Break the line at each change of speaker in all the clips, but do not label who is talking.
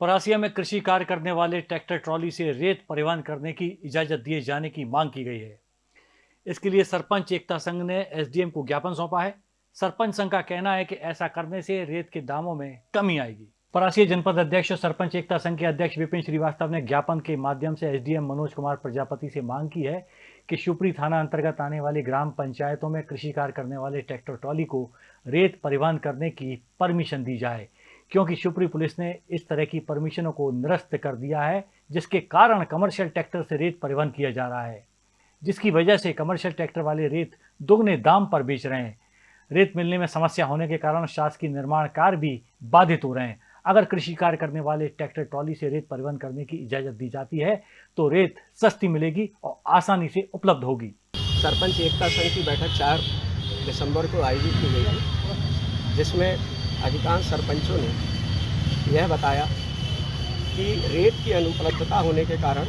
परासिया में कृषि कार्य करने वाले ट्रैक्टर ट्रॉली से रेत परिवहन करने की इजाज़त दिए जाने की मांग की गई है। इसके लिए सरपंच एकता संघ ने एसडीएम को ज्ञापन सौंपा है। सरपंच संघ का कहना है कि ऐसा करने से रेत के दामों में कमी आएगी। परासिया जनपद अध्यक्ष और सरपंच एकता संघ के अध्यक्ष विपिन श्रीवास्तव ने ज्ञापन के माध्यम से एसडीएम मनोज कुमार प्रजापति से मांग की है कि शिवपुरी थाना अंतर्गत आने वाली ग्राम पंचायतों में कृषि कार्य करने वाले ट्रैक्टर ट्रॉली को रेत परिवहन करने की परमिशन दी जाए। क्योंकि शिवपुरी पुलिस ने इस तरह की परमिशनों को निरस्त कर दिया है, जिसके कारण कमर्शियल ट्रैक्टर से रेत परिवहन किया जा रहा है, जिसकी वजह से कमर्शियल ट्रैक्टर वाले रेत दोगुने दाम पर बेच रहे हैं। रेत मिलने में समस्या होने के कारण शासकीय निर्माण कार्य भी बाधित हो रहे हैं। अगर कृषि कार्य करने वाले ट्रैक्टर ट्रॉली से रेत परिवहन करने की इजाज़त दी जाती है तो रेत सस्ती मिलेगी और आसानी से उपलब्ध होगी।
सरपंच एकता संघ की बैठक चार दिसंबर को आयोजित की गई जिसमें अधिकांश सरपंचों ने यह बताया कि रेत की अनुपलब्धता होने के कारण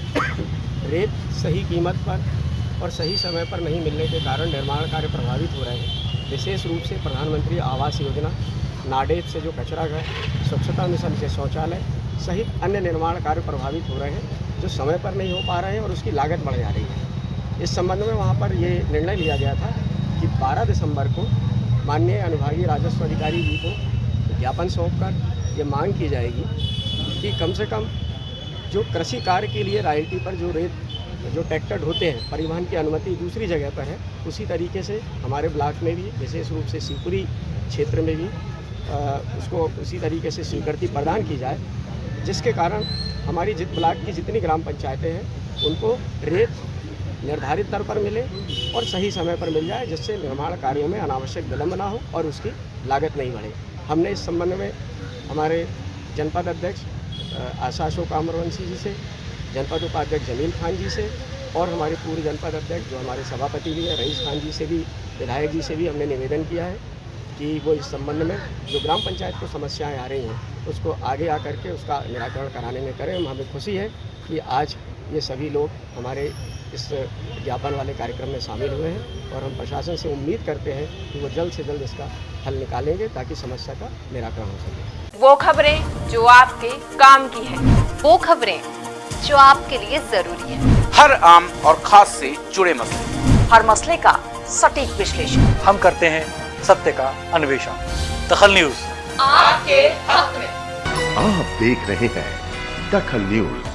रेत सही कीमत पर और सही समय पर नहीं मिलने के कारण निर्माण कार्य प्रभावित हो रहे हैं। विशेष रूप से प्रधानमंत्री आवास योजना, नाडेप से जो कचरा घर, स्वच्छता मिशन से शौचालय सहित अन्य निर्माण कार्य प्रभावित हो रहे हैं, जो समय पर नहीं हो पा रहे हैं और उसकी लागत बढ़ जा रही है। इस संबंध में वहाँ पर ये निर्णय लिया गया था कि 12 दिसंबर को माननीय अनुभागीय राजस्व अधिकारी जी को ज्ञापन सौंप कर ये मांग की जाएगी कि कम से कम जो कृषि कार्य के लिए रायल्टी पर जो रेत जो ट्रैक्टर होते हैं परिवहन की अनुमति दूसरी जगह पर है उसी तरीके से हमारे ब्लॉक में भी विशेष रूप से शिवपुरी क्षेत्र में भी आ, उसको उसी तरीके से स्वीकृति प्रदान की जाए जिसके कारण हमारी जित ब्लॉक की जितनी ग्राम पंचायतें हैं उनको रेत निर्धारित दर पर मिले और सही समय पर मिल जाए जिससे निर्माण कार्यों में अनावश्यक विलम्ब ना हो और उसकी लागत नहीं बढ़े। हमने इस संबंध में हमारे जनपद अध्यक्ष आशा अशोक अमरवंशी जी से, जनपद उपाध्यक्ष जमील खान जी से और हमारे पूर्व जनपद अध्यक्ष जो हमारे सभापति भी हैं, रईस खान जी से भी, विधायक जी से भी हमने निवेदन किया है कि वो इस संबंध में जो ग्राम पंचायत को समस्याएँ आ रही हैं, उसको आगे आकर के उसका निराकरण कराने में करें। हमें खुशी है कि आज ये सभी लोग हमारे इस ज्ञापन वाले कार्यक्रम में शामिल हुए हैं और हम प्रशासन से उम्मीद करते हैं कि वो जल्द से जल्द इसका हल निकालेंगे ताकि समस्या का निराकरण हो सके।
वो खबरें जो आपके काम की है
वो खबरें जो आपके लिए ज़रूरी है।
हर आम और खास से जुड़े मसले।
हर मसले का सटीक विश्लेषण।
हम करते हैं सत्य का अन्वेषण। दखल न्यूज़।
आपके हक में
आप देख रहे हैं दखल न्यूज़।